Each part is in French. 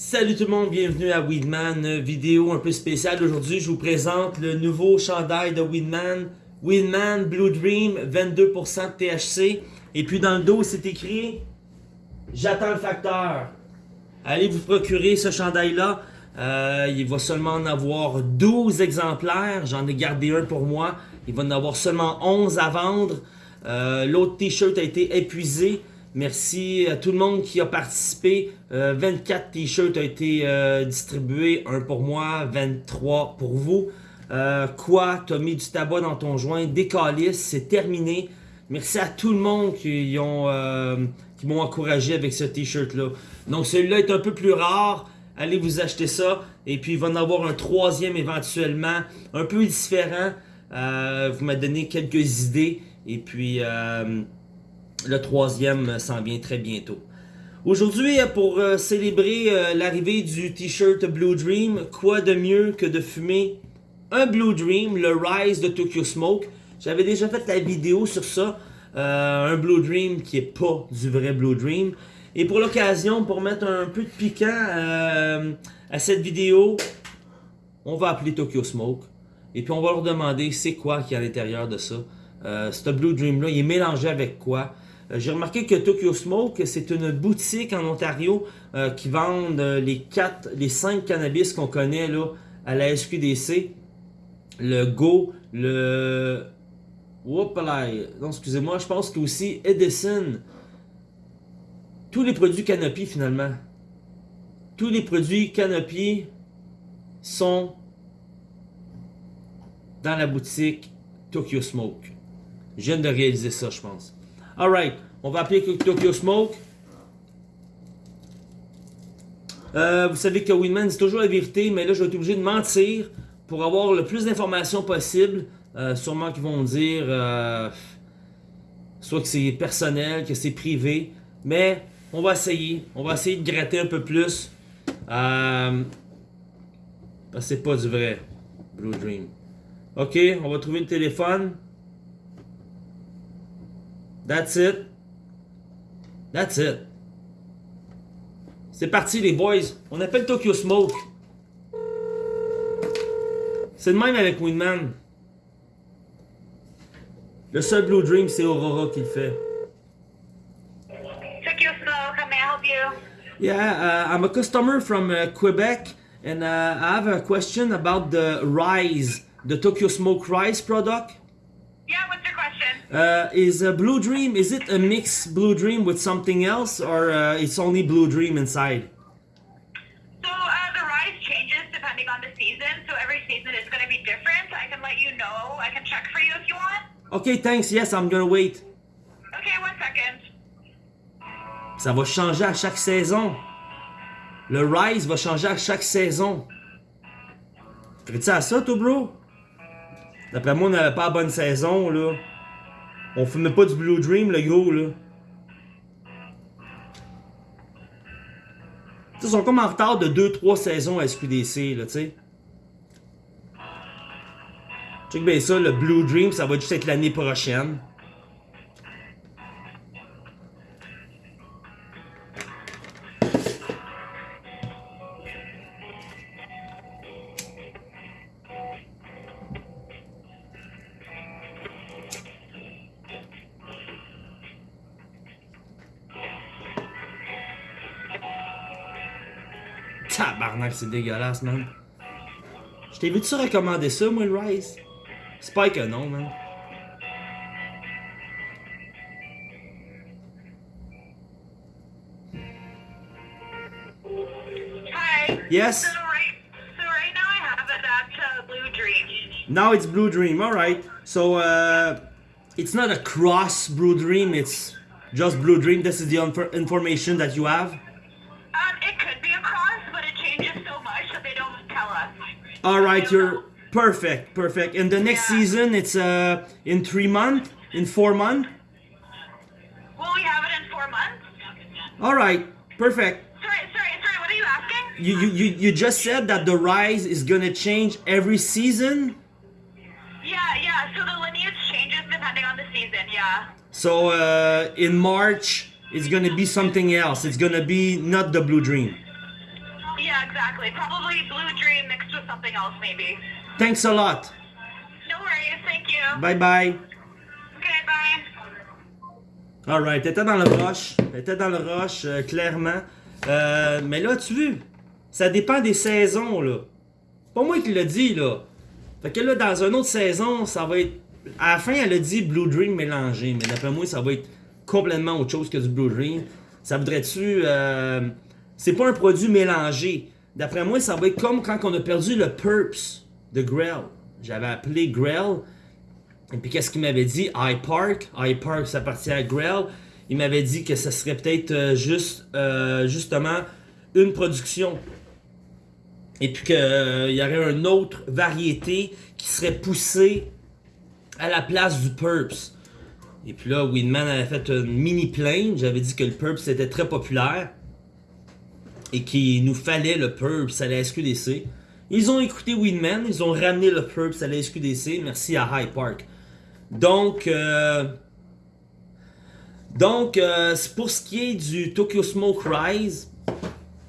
Salut tout le monde, bienvenue à Weedman, vidéo un peu spéciale. Aujourd'hui, je vous présente le nouveau chandail de Weedman, Weedman Blue Dream, 22% de THC. Et puis dans le dos, c'est écrit « J'attends le facteur ». Allez vous procurer ce chandail-là. Euh, il va seulement en avoir 12 exemplaires. J'en ai gardé un pour moi. Il va en avoir seulement 11 à vendre. Euh, l'autre t-shirt a été épuisé. Merci à tout le monde qui a participé. 24 euh, t-shirts ont été euh, distribués, un pour moi, 23 pour vous. Euh, quoi, t'as mis du tabac dans ton joint, des c'est terminé. Merci à tout le monde qui m'ont encouragé avec ce t-shirt-là. Donc celui-là est un peu plus rare. Allez vous acheter ça. Et puis il va en avoir un troisième éventuellement, un peu différent. vous m'avez donné quelques idées. Et puis... Le troisième s'en vient très bientôt. Aujourd'hui, pour euh, célébrer euh, l'arrivée du t-shirt Blue Dream, quoi de mieux que de fumer un Blue Dream, le Rise de Tokyo Smoke? J'avais déjà fait la vidéo sur ça, euh, un Blue Dream qui est pas du vrai Blue Dream. Et pour l'occasion, pour mettre un peu de piquant à cette vidéo, on va appeler Tokyo Smoke. Et puis on va leur demander c'est quoi qui est à l'intérieur de ça. ce Blue Dream là, il est mélangé avec quoi? J'ai remarqué que Tokyo Smoke, c'est une boutique en Ontario euh, qui vend euh, les quatre, les cinq cannabis qu'on connaît là, à la SQDC. Le Go, le... là, non, excusez-moi, je pense que aussi Edison. Tous les produits Canopy, finalement. Tous les produits Canopy sont dans la boutique Tokyo Smoke. Je viens de réaliser ça, je pense. Alright, on va appeler Tokyo Smoke. Euh, vous savez que Winman c'est toujours la vérité, mais là je vais être obligé de mentir pour avoir le plus d'informations possible. Euh, sûrement qu'ils vont dire euh, soit que c'est personnel, que c'est privé, mais on va essayer. On va essayer de gratter un peu plus. Euh, c'est pas du vrai Blue Dream. Ok, on va trouver le téléphone. That's it. That's it. C'est parti les boys. On appelle Tokyo Smoke. C'est le même avec Winman. Le seul Blue Dream, c'est Aurora qui le fait. Tokyo Smoke, how may I help you? Yeah, uh, I'm a customer from uh, Quebec and uh, I have a question about the Rise, the Tokyo Smoke Rise product. Uh, is a Blue Dream, is it a mixed Blue Dream with something else or uh, it's only Blue Dream inside? So uh, the rise changes depending on the season, so every season is going to be different. I can let you know, I can check for you if you want. Okay, thanks, yes, I'm gonna wait. Okay, one second. Ça va changer à chaque saison. Le Rise va changer à chaque saison. Ferais-tu à ça, toi, bro? D'après moi, on n'avait pas la bonne saison, là. On fumait pas du Blue Dream, le gros, là. Ils sont comme en retard de 2-3 saisons à SQDC, là, tu sais. Check bien ça, le Blue Dream, ça va juste être l'année prochaine. Tabarnak, c'est dégueulasse, man. Je t'ai vu-tu recommander ça, moi, le Rise? C'est pas que non, man. Hi. Yes? So right, so right now I have it at uh, Blue Dream. Now it's Blue Dream, alright. So, uh, it's not a cross Blue Dream, it's just Blue Dream. This is the information that you have? All right, you're perfect, perfect. And the next yeah. season, it's uh in three months, in four months. Will we have it in four months? All right, perfect. Sorry, sorry, sorry. What are you asking? You you you you just said that the rise is gonna change every season. Yeah, yeah. So the lineage changes depending on the season. Yeah. So uh, in March, it's gonna be something else. It's gonna be not the Blue Dream. Yeah, exactly. Probably Blue Dream mixed something else, maybe. Thanks a lot. No worries. Thank you. Bye bye. Okay, bye. Alright, t'étais dans le rush. T'étais dans le rush, euh, clairement. Euh, mais là, tu vois, ça dépend des saisons, là. Pas moi qui l'a dit, là. Fait que là, dans une autre saison, ça va être. À la fin, elle a dit Blue Dream mélangé. Mais d'après moi, ça va être complètement autre chose que du Blue Dream. Ça voudrait-tu. euh, C'est pas un produit mélangé. D'après moi, ça va être comme quand on a perdu le Purps de Grell. J'avais appelé Grell. Et puis qu'est-ce qu'il m'avait dit? High Park. High Park, ça appartient à Grell. Il m'avait dit que ça serait peut-être euh, juste, euh, justement, une production. Et puis qu'il y aurait une autre variété qui serait poussée à la place du Purps. Et puis là, Weedman avait fait une mini plainte. J'avais dit que le Purps était très populaire. Et qu'il nous fallait le Purps à la SQDC. Ils ont écouté Weedman. Ils ont ramené le Purps à la SQDC. Merci à High Park. Donc, euh, euh, pour ce qui est du Tokyo Smoke Rise,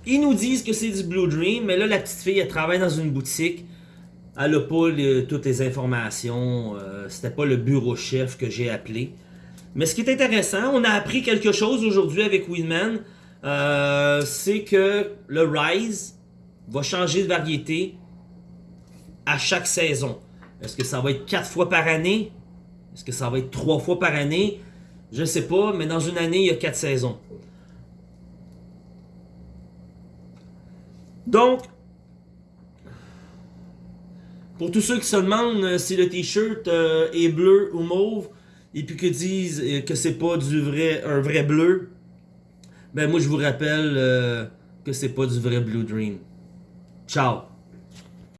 ils nous disent que c'est du Blue Dream, mais là, la petite fille, elle travaille dans une boutique. Elle n'a pas toutes les informations. euh, C'était pas le bureau chef que j'ai appelé. Mais ce qui est intéressant, on a appris quelque chose aujourd'hui avec Weedman. Euh, c'est que le Rise va changer de variété à chaque saison. Est-ce que ça va être quatre fois par année? Est-ce que ça va être trois fois par année? Je sais pas, mais dans une année, il y a quatre saisons. Donc, pour tous ceux qui se demandent euh, si le t-shirt euh, est bleu ou mauve, et puis qui disent que c'est pas du un vrai bleu, ben moi je vous rappelle euh, que c'est pas du vrai Blue Dream. Ciao!